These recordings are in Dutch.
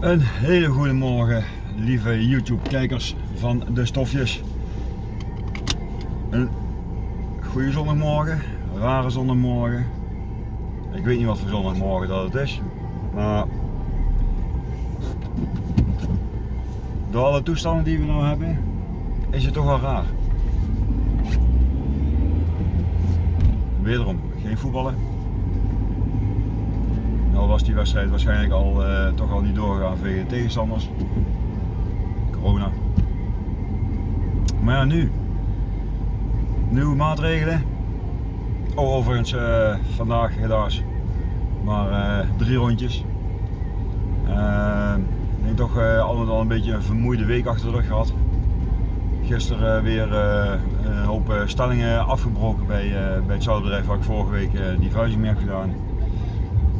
Een hele goede morgen, lieve YouTube-kijkers van de stofjes. Een goede zondagmorgen, rare zondagmorgen. Ik weet niet wat voor zondagmorgen dat het is, maar door alle toestanden die we nu hebben, is het toch wel raar. Wederom, geen voetballen. Nou was die wedstrijd waarschijnlijk al uh, toch al niet doorgegaan vanwege de tegenstanders. Corona. Maar ja, nu. Nieuwe maatregelen. Oh, overigens uh, vandaag helaas maar uh, drie rondjes. ik denk toch allemaal al een beetje een vermoeide week achter de rug gehad. Gisteren weer een hoop stellingen afgebroken bij, bij het zoutbedrijf waar ik vorige week die vuizing mee heb gedaan.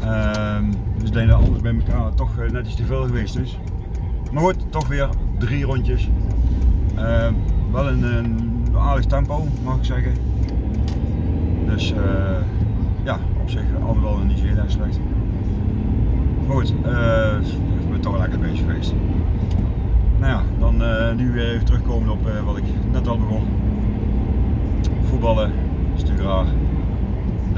Ehm, dus ik denk dat alles bij elkaar toch eh, net iets te veel geweest is. Maar goed, toch weer drie rondjes. Ehm, wel in een aardig tempo mag ik zeggen. Dus uh, ja, op zich allemaal niet zo heel erg slecht. Maar goed, uh, ik ben toch lekker bezig geweest. Nou ja, dan nu weer even terugkomen op wat ik net al begon. Voetballen is natuurlijk raar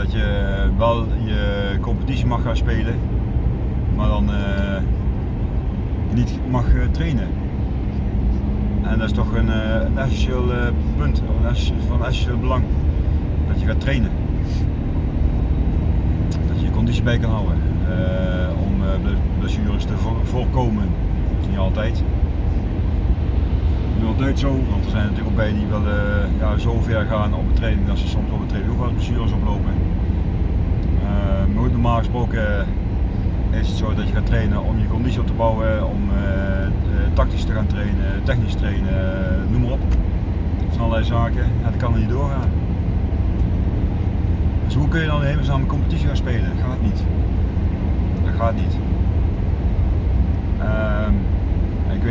dat je wel je competitie mag gaan spelen, maar dan uh, niet mag uh, trainen. En dat is toch een, uh, een essentieel punt, van essentieel belang, dat je gaat trainen. Dat je je conditie bij kan houden, om blessures te voorkomen. Niet altijd niet altijd zo, want er zijn natuurlijk ook bij die wel ja, zo ver gaan op de training dat ze soms op de training ook wel blessures oplopen. Maar normaal gesproken is het zo dat je gaat trainen om je conditie op te bouwen, om tactisch te gaan trainen, technisch trainen, noem maar op. Van allerlei zaken. Ja, dat kan er niet doorgaan. Dus hoe kun je dan een samen competitie gaan spelen? Dat gaat niet. Dat gaat niet. Weet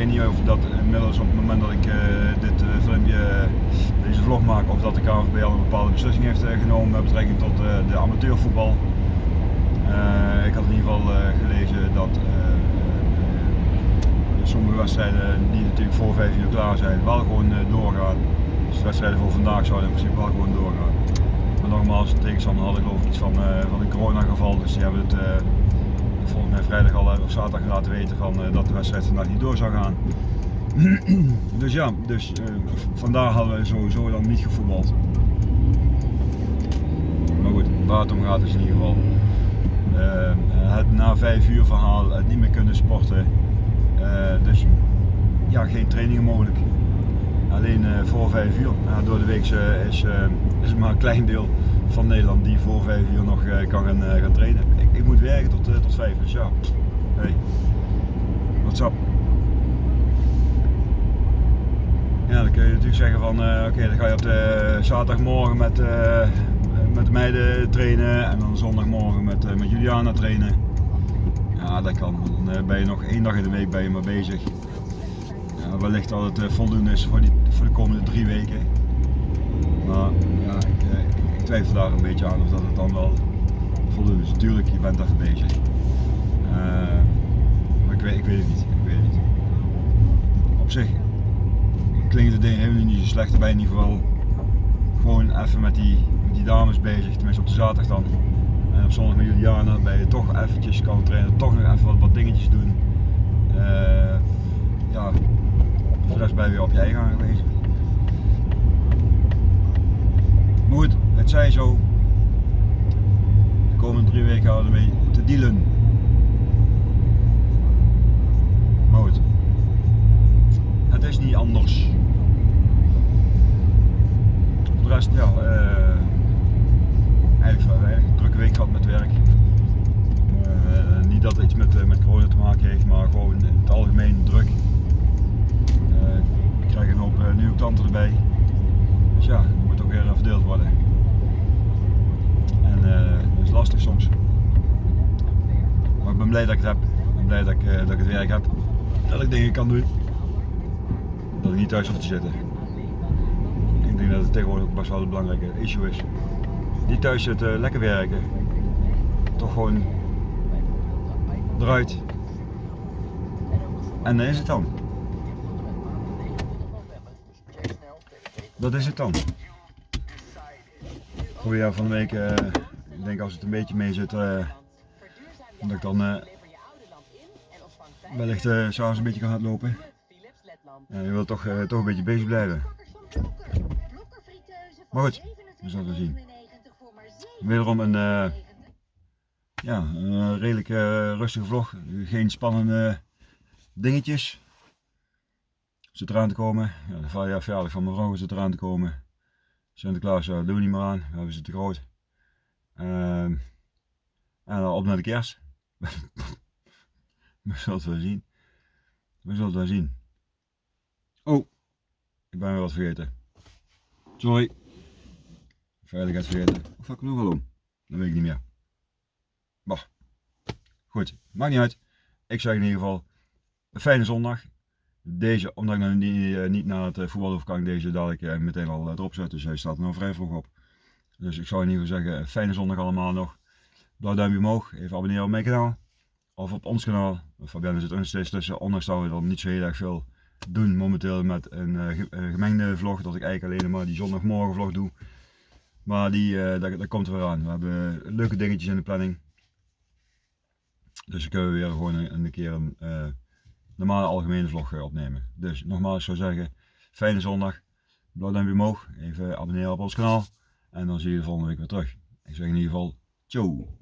niet of dat inmiddels op het moment dat ik uh, dit uh, filmpje, deze vlog maak, of dat de KNVB al een bepaalde beslissing heeft uh, genomen met betrekking tot de amateurvoetbal. ik had in ieder geval gelezen dat sommige wedstrijden die natuurlijk voor 5 uur klaar zijn, wel gewoon doorgaan. Dus de wedstrijden voor vandaag zouden in principe wel gewoon doorgaan. Maar nogmaals, de tegenstander had ik geloof ik iets van, van een coronageval, dus die hebben het volgens mij vrijdag al of zaterdag laten weten van, uh, dat de wedstrijd vandaag niet door zou gaan. dus ja, dus, uh, vandaar hadden we sowieso dan niet gevoetbald. Maar goed, waar het om gaat is in ieder geval uh, het na vijf uur verhaal, het niet meer kunnen sporten. dus ja, geen trainingen mogelijk. Alleen voor vijf uur. Door de week is, is maar een klein deel van Nederland die voor vijf uur nog kan gaan, gaan trainen ik moet werken tot, uh, tot 5, dus ja. Hey. What's up? Ja, dan kun je natuurlijk zeggen van, uh, oké, dan ga je op de zaterdagmorgen met, uh, met de meiden trainen en dan zondagmorgen met, met Juliana trainen. Ja, dat kan. Dan ben je nog één dag in de week ben je maar bezig. Ja, wellicht dat het voldoende is voor, die, voor de komende drie weken. Maar ja, ik, ik twijfel daar een beetje aan of dat het dan wel Dus natuurlijk, je bent even bezig. Uh, maar ik weet, ik weet het niet. Ik weet het niet. Op zich klinkt het ding helemaal niet zo slecht. Je in ieder geval gewoon even met die, met die dames bezig. Tenminste op de zaterdag dan. En op zondag met Juliana ben je toch eventjes kan trainen. Toch nog even wat, wat dingetjes doen. Uh, ja, voor de rest ben je weer op je eigen aangewezen. Maar goed, het zij zo komende drie weken houden mee te dealen. Maar goed, het is niet anders. Voor de rest, ja, uh, eigenlijk weinig. Drukke week gehad met werk. Uh, niet dat iets met, uh, met corona te maken heeft, maar gewoon in het algemeen druk. ik krijg een hoop nieuwe klanten erbij. Dus ja, moet ook weer verdeeld worden. En dat is lastig soms. Maar ik ben blij dat ik het heb. Ik ben blij dat ik, dat ik het werk heb. Dat ik dingen kan doen. Dat ik niet thuis hoef te zitten. Ik denk dat het tegenwoordig ook best wel een belangrijke issue is. Niet thuis zitten, lekker werken. Toch gewoon eruit. En dat is het dan. Dat is het dan. Goeie van de week, ik denk als het een beetje mee zit, uh, dat ik dan uh, wellicht uh, s'avonds een beetje kan hardlopen. Ja, je wilt toch, toch een beetje bezig blijven. Maar goed, we zullen zien. Wederom een, ja, een redelijk rustige vlog, geen spannende dingetjes. Zit eraan te komen, ja, de verjaardag van mijn vrouw zit eraan te komen. Sinterklaas, ja, doen we niet meer aan, we hebben ze te groot. Ehm, en dan op naar de kerst. we zullen het wel zien. We zullen het wel zien. Oh, ik ben weer wat vergeten. Sorry. Veiligheid vergeten. Of had ik nog wel om? Dat weet ik niet meer. Bah. Goed, maakt niet uit. Ik zeg in ieder geval een fijne zondag. Deze, omdat ik nog niet, eh, niet naar het eh, voetbal hoef, kan ik deze dadelijk eh, meteen al erop zetten. Dus hij staat er nog vrij vroeg op. Dus ik zou in ieder geval zeggen, fijne zondag allemaal nog. Blauw duimpje omhoog, even abonneren op mijn kanaal. Of op ons kanaal. Fabian zit er nog steeds tussen, ondanks dat we dan niet zo heel erg veel doen momenteel met een gemengde vlog. Dat ik eigenlijk alleen maar die zondagmorgen vlog doe. Maar die, daar, daar, komt er weer aan. We hebben leuke dingetjes in de planning. Dus dan kunnen we weer gewoon een, keer een uh, normale algemene vlog eh, opnemen. Dus nogmaals, zou zeggen, fijne zondag. Blauw duimpje omhoog. Even abonneren op ons kanaal. En dan zie je de volgende week weer terug. Ik zeg in ieder geval, ciao.